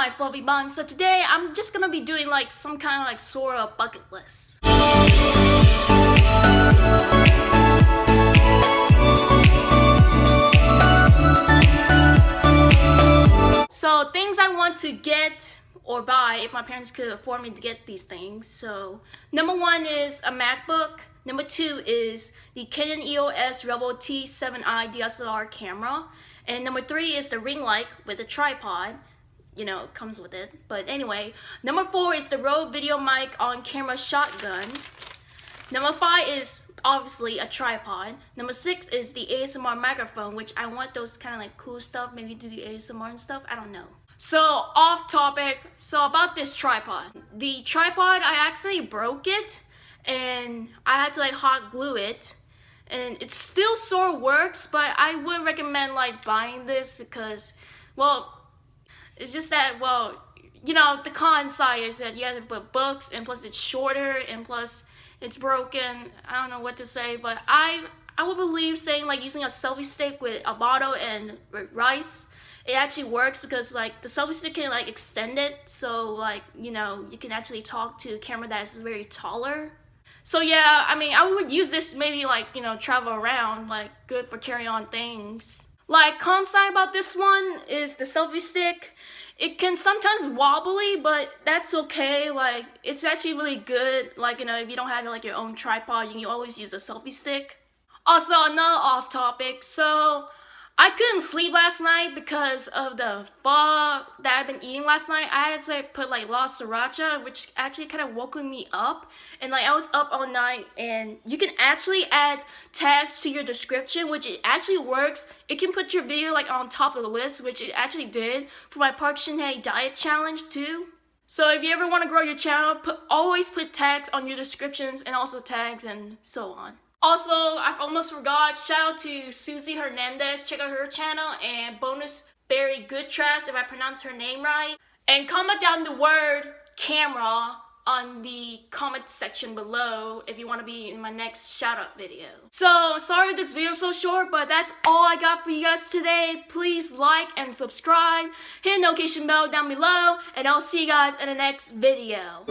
my fluffy buns. So today I'm just gonna be doing like some kind of like sort of bucket list. So things I want to get or buy if my parents could afford me to get these things. So number one is a MacBook. Number two is the Canon EOS Rebel T7i DSLR camera. And number three is the ring light with a tripod. You know, comes with it. But anyway, number four is the Rode Video Mic on camera shotgun. Number five is obviously a tripod. Number six is the ASMR microphone, which I want those kind of like cool stuff, maybe do the ASMR and stuff, I don't know. So off topic, so about this tripod. The tripod, I accidentally broke it and I had to like hot glue it and it still sort of works but I would recommend like buying this because well it's just that well you know the con side is that you have to put books and plus it's shorter and plus it's broken. I don't know what to say but I I would believe saying like using a selfie stick with a bottle and rice it actually works because like the selfie stick can like extend it. So like you know you can actually talk to a camera that is very taller. So yeah, I mean, I would use this maybe like, you know, travel around, like good for carry on things. Like con side about this one is the selfie stick. It can sometimes wobbly, but that's okay. Like it's actually really good. Like, you know, if you don't have like your own tripod, you can always use a selfie stick. Also, another off topic. So I couldn't sleep last night because of the pho that I've been eating last night. I had to put like La Sriracha, which actually kind of woke me up. And like I was up all night and you can actually add tags to your description, which it actually works. It can put your video like on top of the list, which it actually did for my Park Shin-hye diet challenge too. So if you ever want to grow your channel, put always put tags on your descriptions and also tags and so on. Also, I almost forgot, shout out to Susie Hernandez, check out her channel, and bonus Berry Goodtrust, if I pronounce her name right. And comment down the word camera on the comment section below if you want to be in my next shout out video. So sorry this video is so short but that's all I got for you guys today. Please like and subscribe, hit the notification bell down below and I'll see you guys in the next video.